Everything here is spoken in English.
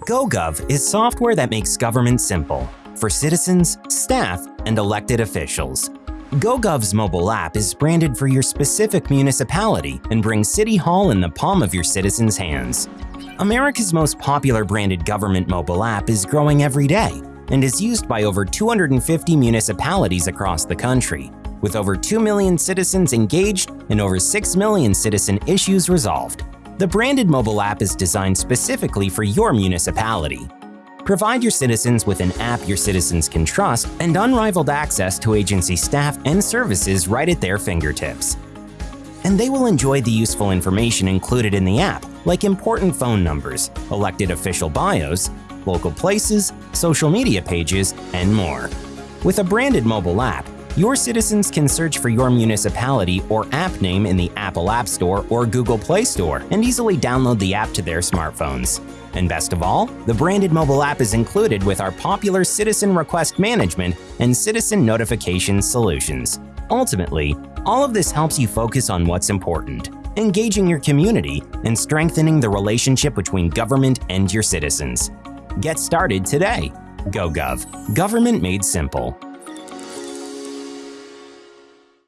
GoGov is software that makes government simple for citizens, staff, and elected officials. GoGov's mobile app is branded for your specific municipality and brings City Hall in the palm of your citizens' hands. America's most popular branded government mobile app is growing every day and is used by over 250 municipalities across the country, with over 2 million citizens engaged and over 6 million citizen issues resolved. The branded mobile app is designed specifically for your municipality. Provide your citizens with an app your citizens can trust and unrivaled access to agency staff and services right at their fingertips. And they will enjoy the useful information included in the app, like important phone numbers, elected official bios, local places, social media pages, and more. With a branded mobile app, your citizens can search for your municipality or app name in the Apple App Store or Google Play Store and easily download the app to their smartphones. And best of all, the branded mobile app is included with our popular Citizen Request Management and Citizen Notification solutions. Ultimately, all of this helps you focus on what's important, engaging your community and strengthening the relationship between government and your citizens. Get started today. GoGov. Government made simple.